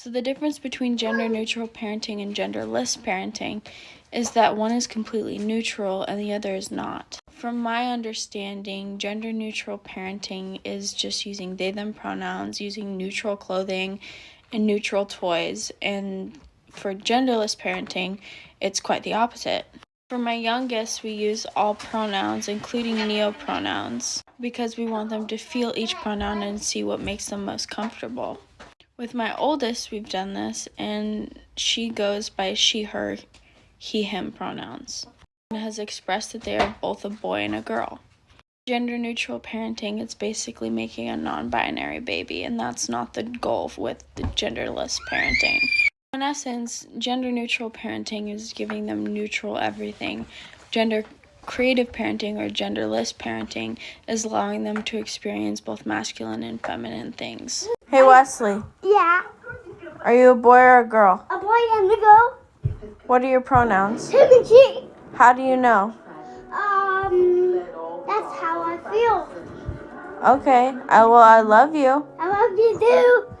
So, the difference between gender neutral parenting and genderless parenting is that one is completely neutral and the other is not. From my understanding, gender neutral parenting is just using they them pronouns, using neutral clothing and neutral toys, and for genderless parenting, it's quite the opposite. For my youngest, we use all pronouns, including neopronouns, because we want them to feel each pronoun and see what makes them most comfortable. With my oldest, we've done this, and she goes by she, her, he, him pronouns, and has expressed that they are both a boy and a girl. Gender neutral parenting is basically making a non binary baby, and that's not the goal with the genderless parenting. In essence, gender neutral parenting is giving them neutral everything. Gender creative parenting or genderless parenting is allowing them to experience both masculine and feminine things. Hey Wesley, Yeah, are you a boy or a girl? a boy and a girl. What are your pronouns? Him and she. How do you know? Um, that's how I feel. Okay, I well I love you. I love you too.